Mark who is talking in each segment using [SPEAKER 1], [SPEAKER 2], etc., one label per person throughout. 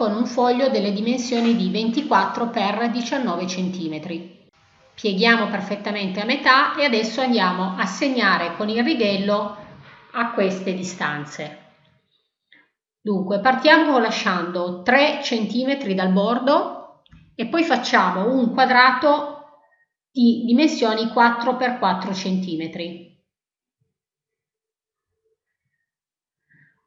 [SPEAKER 1] con un foglio delle dimensioni di 24 x 19 cm. Pieghiamo perfettamente a metà e adesso andiamo a segnare con il righello a queste distanze. Dunque partiamo lasciando 3 cm dal bordo e poi facciamo un quadrato di dimensioni 4 x 4 cm.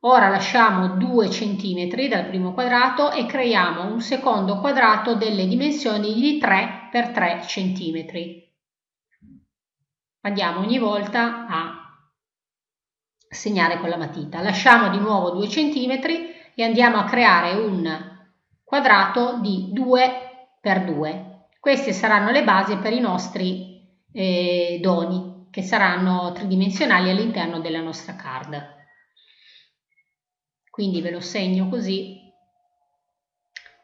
[SPEAKER 1] Ora lasciamo 2 cm dal primo quadrato e creiamo un secondo quadrato delle dimensioni di 3 x 3 cm. Andiamo ogni volta a segnare con la matita. Lasciamo di nuovo 2 cm e andiamo a creare un quadrato di 2 x 2. Queste saranno le basi per i nostri eh, doni che saranno tridimensionali all'interno della nostra card quindi ve lo segno così.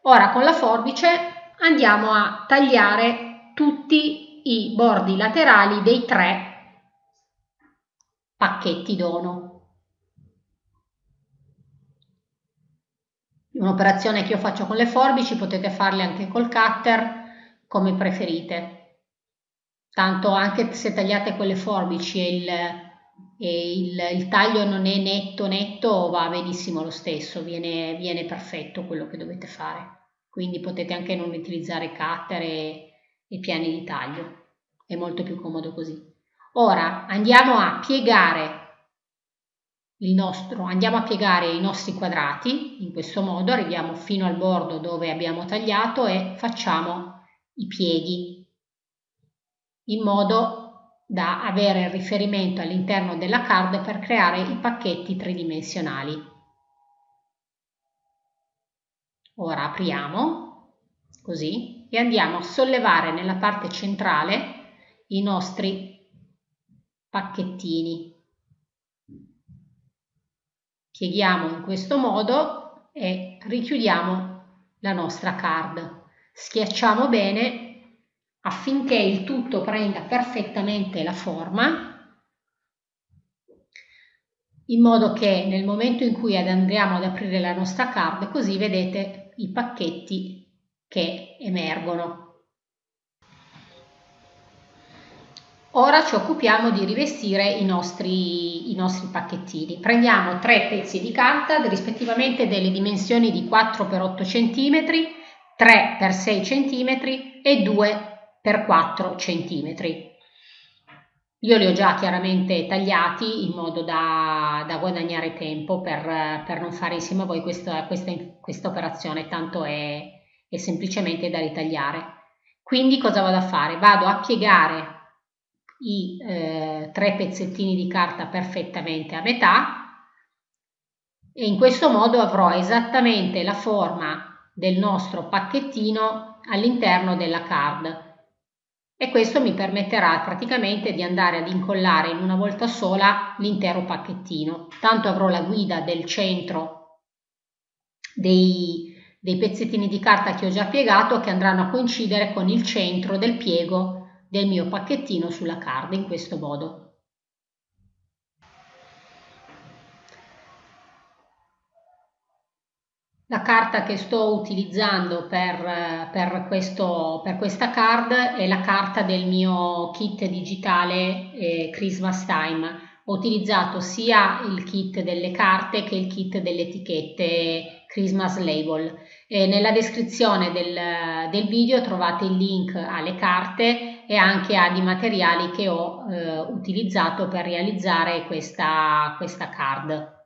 [SPEAKER 1] Ora con la forbice andiamo a tagliare tutti i bordi laterali dei tre pacchetti dono. Un'operazione che io faccio con le forbici, potete farle anche col cutter, come preferite. Tanto anche se tagliate con le forbici e il e il, il, taglio non è netto netto va benissimo lo stesso, viene, viene, perfetto quello che dovete fare. Quindi potete anche non utilizzare cutter e, e piani di taglio, è molto più comodo così. Ora andiamo a piegare il nostro, andiamo a piegare i nostri quadrati in questo modo, arriviamo fino al bordo dove abbiamo tagliato e facciamo i pieghi in modo da avere riferimento all'interno della card per creare i pacchetti tridimensionali. Ora apriamo, così, e andiamo a sollevare nella parte centrale i nostri pacchettini. Pieghiamo in questo modo e richiudiamo la nostra card. Schiacciamo bene affinché il tutto prenda perfettamente la forma in modo che nel momento in cui andremo ad aprire la nostra card così vedete i pacchetti che emergono. Ora ci occupiamo di rivestire i nostri, i nostri pacchettini. Prendiamo tre pezzi di carta rispettivamente delle dimensioni di 4 x 8 cm, 3 x 6 cm e 2 per 4 cm. Io li ho già chiaramente tagliati in modo da, da guadagnare tempo per, per, non fare insieme a voi questa, questa, questa operazione, tanto è, è semplicemente da ritagliare. Quindi cosa vado a fare? Vado a piegare i eh, tre pezzettini di carta perfettamente a metà e in questo modo avrò esattamente la forma del nostro pacchettino all'interno della card e questo mi permetterà praticamente di andare ad incollare in una volta sola l'intero pacchettino. Tanto avrò la guida del centro dei, dei pezzettini di carta che ho già piegato che andranno a coincidere con il centro del piego del mio pacchettino sulla card in questo modo. La carta che sto utilizzando per, per, questo, per, questa card è la carta del mio kit digitale eh, Christmas Time. Ho utilizzato sia il kit delle carte che il kit delle etichette Christmas Label. E nella descrizione del, del, video trovate il link alle carte e anche ai materiali che ho eh, utilizzato per realizzare questa, questa card.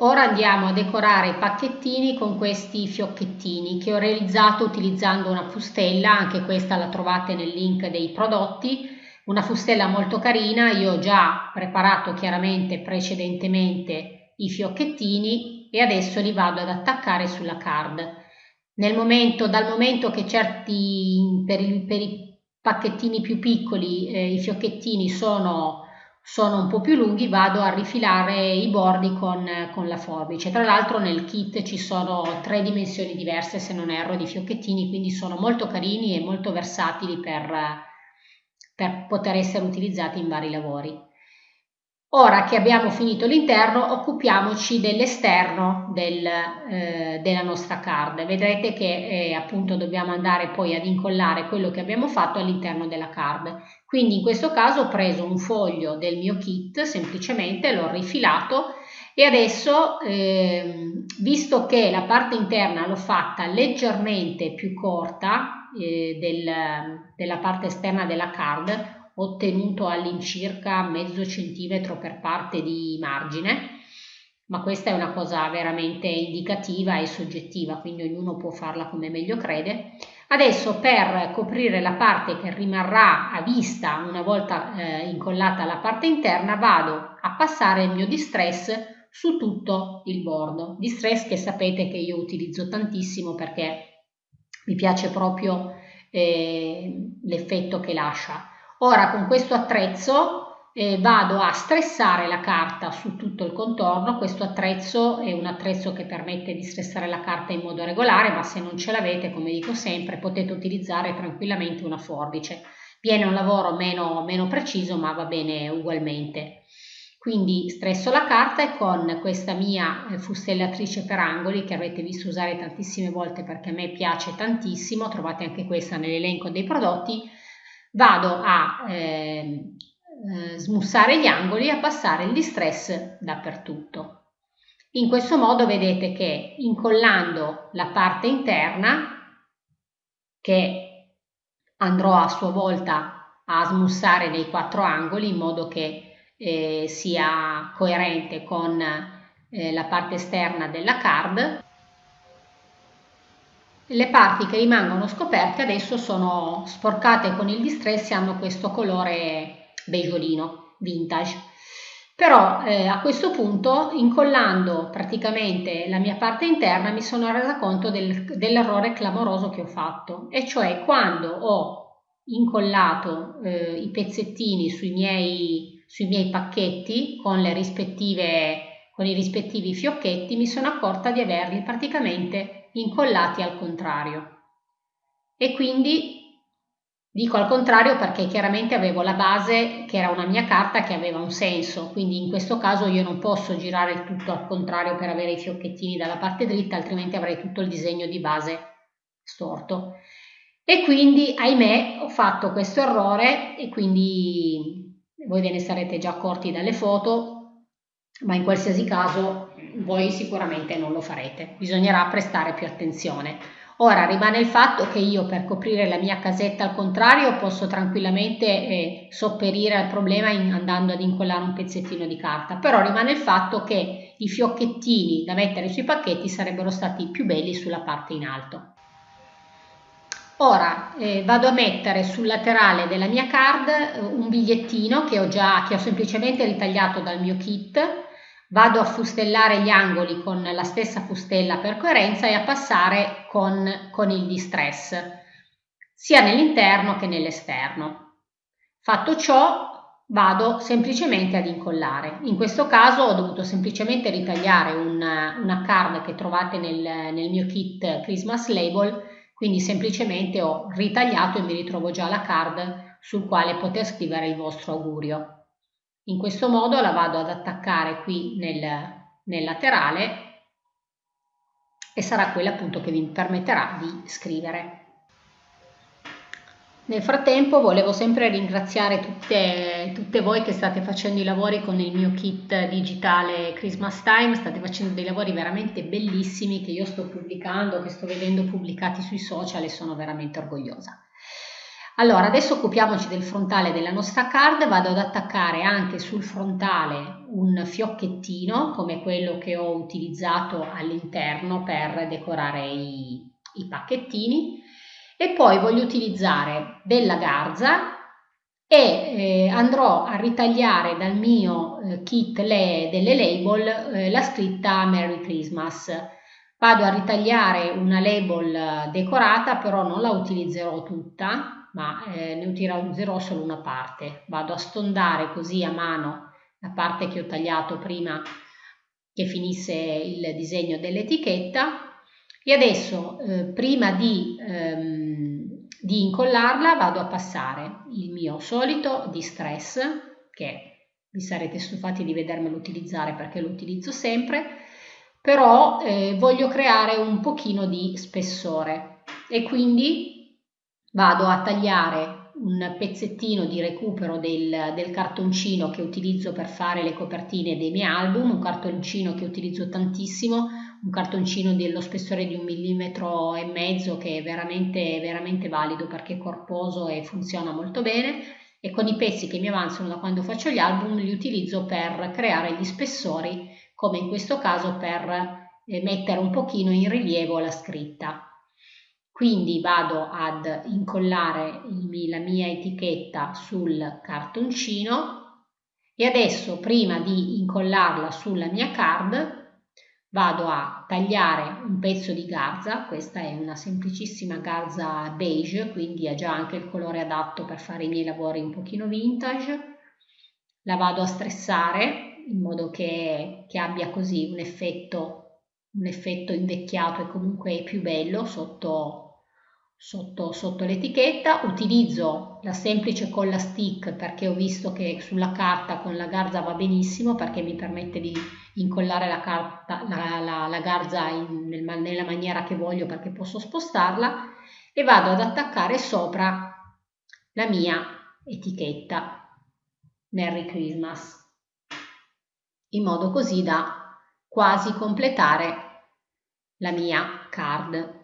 [SPEAKER 1] Ora andiamo a decorare i pacchettini con questi fiocchettini che ho realizzato utilizzando una fustella, anche questa la trovate nel link dei prodotti, una fustella molto carina, io ho già preparato chiaramente precedentemente i fiocchettini e adesso li vado ad attaccare sulla card. Nel momento, dal momento che certi per, per i pacchettini più piccoli eh, i fiocchettini sono sono un po' più lunghi vado a rifilare i bordi con, con la forbice. Tra l'altro nel kit ci sono tre dimensioni diverse se non erro di fiocchettini, quindi sono molto carini e molto versatili per, per poter essere utilizzati in vari lavori. Ora che abbiamo finito l'interno occupiamoci dell'esterno del, eh, della nostra card. Vedrete che eh, appunto dobbiamo andare poi ad incollare quello che abbiamo fatto all'interno della card. Quindi in questo caso ho preso un foglio del mio kit, semplicemente l'ho rifilato e adesso eh, visto che la parte interna l'ho fatta leggermente più corta eh, del, della parte esterna della card, ottenuto all'incirca mezzo centimetro per parte di margine, ma questa è una cosa veramente indicativa e soggettiva, quindi ognuno può farla come meglio crede. Adesso per coprire la parte che rimarrà a vista una volta eh, incollata la parte interna vado a passare il mio distress su tutto il bordo. Distress che sapete che io utilizzo tantissimo perché mi piace proprio eh, l'effetto che lascia. Ora con questo attrezzo eh, vado a stressare la carta su tutto il contorno, questo attrezzo è un attrezzo che permette di stressare la carta in modo regolare, ma se non ce l'avete, come dico sempre, potete utilizzare tranquillamente una forbice. Viene un lavoro meno, meno preciso, ma va bene ugualmente. Quindi stresso la carta e con questa mia eh, fustellatrice per angoli che avete visto usare tantissime volte perché a me piace tantissimo, trovate anche questa nell'elenco dei prodotti, vado a eh, eh, smussare gli angoli e a passare il distress dappertutto. In questo modo vedete che incollando la parte interna, che andrò a sua volta a smussare nei quattro angoli in modo che eh, sia coerente con eh, la parte esterna della card, le parti che rimangono scoperte adesso sono sporcate con il distress e hanno questo colore beigeolino, vintage. Però eh, a questo punto, incollando praticamente la mia parte interna, mi sono resa conto del, dell'errore clamoroso che ho fatto, e cioè quando ho incollato eh, i pezzettini sui miei, sui miei pacchetti con, con i rispettivi fiocchetti, mi sono accorta di averli praticamente incollati al contrario. E quindi dico al contrario perché chiaramente avevo la base che era una mia carta che aveva un senso, quindi in questo caso io non posso girare tutto al contrario per avere i fiocchettini dalla parte dritta, altrimenti avrei tutto il disegno di base storto. E quindi, ahimè, ho fatto questo errore e quindi voi ve ne sarete già accorti dalle foto, ma in qualsiasi caso voi sicuramente non lo farete, bisognerà prestare più attenzione. Ora rimane il fatto che io per coprire la mia casetta al contrario posso tranquillamente eh, sopperire al problema in, andando ad incollare un pezzettino di carta, però rimane il fatto che i fiocchettini da mettere sui pacchetti sarebbero stati più belli sulla parte in alto. Ora eh, vado a mettere sul laterale della mia card eh, un bigliettino che ho già che ho semplicemente ritagliato dal mio kit Vado a fustellare gli angoli con la stessa fustella per coerenza e a passare con, con il distress, sia nell'interno che nell'esterno. Fatto ciò, vado semplicemente ad incollare. In questo caso ho dovuto semplicemente ritagliare una, una card che trovate nel, nel mio kit Christmas Label, quindi semplicemente ho ritagliato e mi ritrovo già la card sul quale poter scrivere il vostro augurio. In questo modo la vado ad attaccare qui nel, nel laterale e sarà quella appunto che vi permetterà di scrivere. Nel frattempo volevo sempre ringraziare tutte, tutte, voi che state facendo i lavori con il mio kit digitale Christmas Time, state facendo dei lavori veramente bellissimi che io sto pubblicando, che sto vedendo pubblicati sui social e sono veramente orgogliosa. Allora, adesso occupiamoci del frontale della nostra card, vado ad attaccare anche sul frontale un fiocchettino come quello che ho utilizzato all'interno per decorare i, i pacchettini. E poi voglio utilizzare della garza e eh, andrò a ritagliare dal mio eh, kit le, delle label eh, la scritta Merry Christmas. Vado a ritagliare una label decorata, però non la utilizzerò tutta, ma eh, ne utilizzerò solo una parte. Vado a stondare così a mano la parte che ho tagliato prima che finisse il disegno dell'etichetta e adesso eh, prima di, ehm, di incollarla vado a passare il mio solito distress che vi sarete stufati di vedermelo utilizzare perché lo utilizzo sempre, però eh, voglio creare un pochino di spessore e quindi vado a tagliare un pezzettino di recupero del, del, cartoncino che utilizzo per fare le copertine dei miei album, un cartoncino che utilizzo tantissimo, un cartoncino dello spessore di un millimetro e mezzo che è veramente, veramente valido perché è corposo e funziona molto bene. E con i pezzi che mi avanzano da quando faccio gli album li utilizzo per creare gli spessori come in questo caso per eh, mettere un pochino in rilievo la scritta quindi vado ad incollare la mia etichetta sul cartoncino e adesso prima di incollarla sulla mia card vado a tagliare un pezzo di garza, questa è una semplicissima garza beige quindi ha già anche il colore adatto per fare i miei lavori un pochino vintage, la vado a stressare in modo che, che abbia così un effetto, un effetto invecchiato e comunque più bello sotto sotto, sotto l'etichetta, utilizzo la semplice colla stick perché ho visto che sulla carta con la garza va benissimo perché mi permette di incollare la, carta, la, la, la garza in, nel, nella maniera che voglio perché posso spostarla e vado ad attaccare sopra la mia etichetta Merry Christmas in modo così da quasi completare la mia card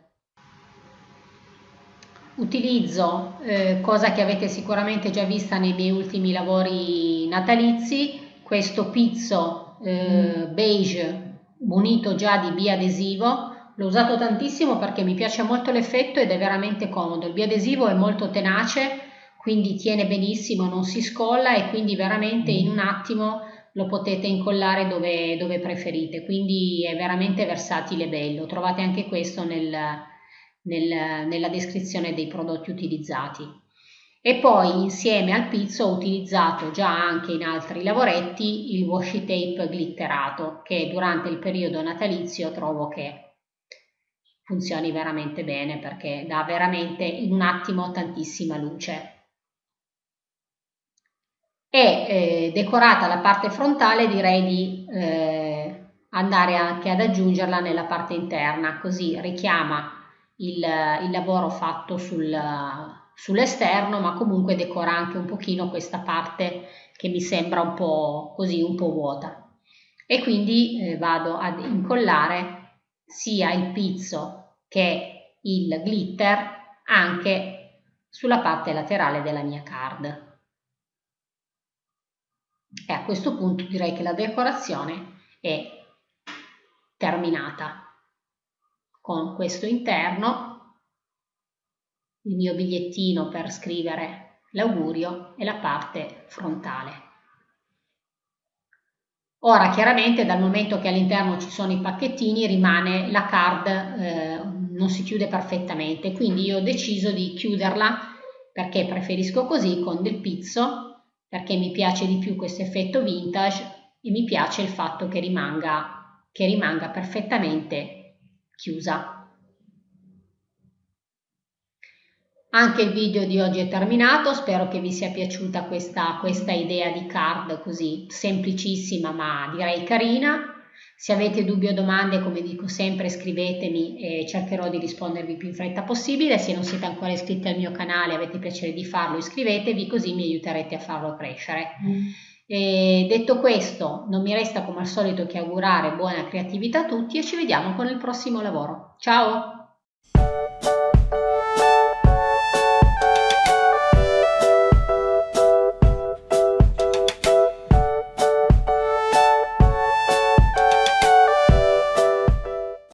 [SPEAKER 1] Utilizzo, eh, cosa che avete sicuramente già vista nei miei ultimi lavori natalizi, questo pizzo eh, beige munito già di biadesivo. L'ho usato tantissimo perché mi piace molto l'effetto ed è veramente comodo. Il biadesivo è molto tenace, quindi tiene benissimo, non si scolla e quindi veramente in un attimo lo potete incollare dove, dove preferite. Quindi è veramente versatile e bello. Trovate anche questo nel, nel, nella descrizione dei prodotti utilizzati. E poi insieme al pizzo ho utilizzato già anche in altri lavoretti il washi tape glitterato che durante il periodo natalizio trovo che funzioni veramente bene perché dà veramente in un attimo tantissima luce. E eh, decorata la parte frontale direi di eh, andare anche ad aggiungerla nella parte interna così richiama il, il lavoro fatto sul, sull'esterno, ma comunque decora anche un pochino questa parte che mi sembra un po' così, un po' vuota. E quindi eh, vado ad incollare sia il pizzo che il glitter anche sulla parte laterale della mia card. E a questo punto direi che la decorazione è terminata con questo interno, il mio bigliettino per scrivere l'augurio e la parte frontale. Ora chiaramente dal momento che all'interno ci sono i pacchettini rimane la card, eh, non si chiude perfettamente, quindi io ho deciso di chiuderla perché preferisco così con del pizzo, perché mi piace di più questo effetto vintage e mi piace il fatto che rimanga, che rimanga perfettamente chiusa. Anche il video di oggi è terminato, spero che vi sia piaciuta questa, questa idea di card così semplicissima ma direi carina. Se avete dubbi o domande, come dico sempre, scrivetemi e cercherò di rispondervi più in fretta possibile. Se non siete ancora iscritti al mio canale e avete piacere di farlo, iscrivetevi così mi aiuterete a farlo crescere. Mm. E detto questo, non mi resta come al solito che augurare buona creatività a tutti e ci vediamo con il prossimo lavoro. Ciao!